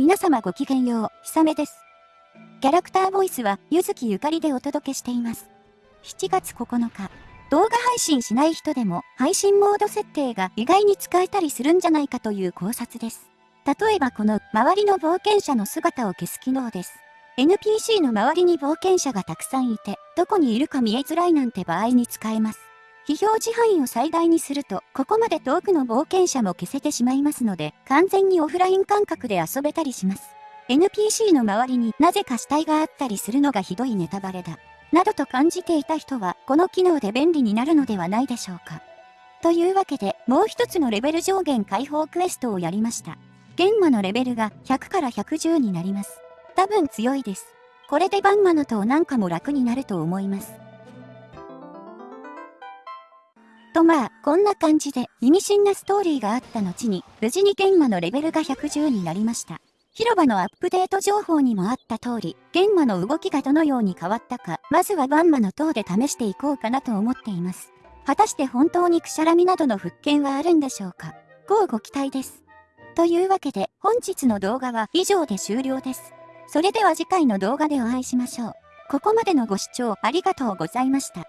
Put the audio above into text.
皆様ごきげんよう、ひさめです。キャラクターボイスは、ゆずきゆかりでお届けしています。7月9日、動画配信しない人でも、配信モード設定が意外に使えたりするんじゃないかという考察です。例えばこの、周りの冒険者の姿を消す機能です。NPC の周りに冒険者がたくさんいて、どこにいるか見えづらいなんて場合に使えます。非表示範囲を最大にすると、ここまで遠くの冒険者も消せてしまいますので、完全にオフライン感覚で遊べたりします。NPC の周りになぜか死体があったりするのがひどいネタバレだ。などと感じていた人は、この機能で便利になるのではないでしょうか。というわけで、もう一つのレベル上限解放クエストをやりました。玄魔のレベルが100から110になります。多分強いです。これでバンマの塔なんかも楽になると思います。とまあ、こんな感じで意味深なストーリーがあった後に、無事に玄魔のレベルが110になりました。広場のアップデート情報にもあった通り、玄魔の動きがどのように変わったか、まずはバンマの塔で試していこうかなと思っています。果たして本当にくしゃらみなどの復権はあるんでしょうか？乞うご期待です。というわけで、本日の動画は以上で終了です。それでは次回の動画でお会いしましょう。ここまでのご視聴ありがとうございました。